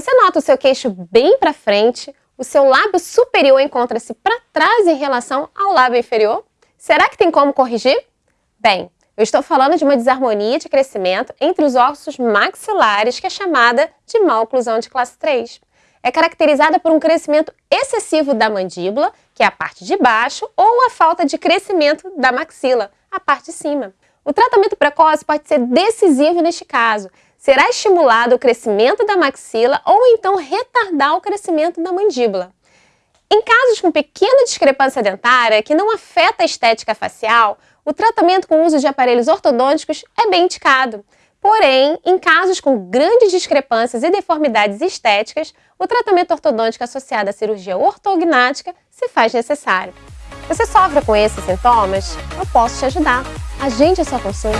Você nota o seu queixo bem para frente, o seu lábio superior encontra-se para trás em relação ao lábio inferior? Será que tem como corrigir? Bem, eu estou falando de uma desarmonia de crescimento entre os ossos maxilares que é chamada de má oclusão de classe 3. É caracterizada por um crescimento excessivo da mandíbula, que é a parte de baixo, ou a falta de crescimento da maxila, a parte de cima. O tratamento precoce pode ser decisivo neste caso. Será estimulado o crescimento da maxila ou então retardar o crescimento da mandíbula. Em casos com pequena discrepância dentária que não afeta a estética facial, o tratamento com o uso de aparelhos ortodônticos é bem indicado. Porém, em casos com grandes discrepâncias e deformidades estéticas, o tratamento ortodôntico associado à cirurgia ortognática se faz necessário. Você sofre com esses sintomas? Eu posso te ajudar. Agende a sua consulta.